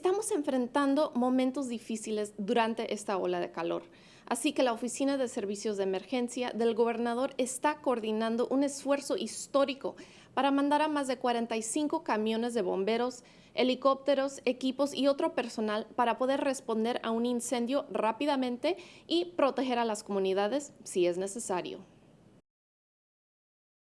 Estamos enfrentando momentos difíciles durante esta ola de calor. Así que la Oficina de Servicios de Emergencia del gobernador está coordinando un esfuerzo histórico para mandar a más de 45 camiones de bomberos, helicópteros, equipos y otro personal para poder responder a un incendio rápidamente y proteger a las comunidades si es necesario.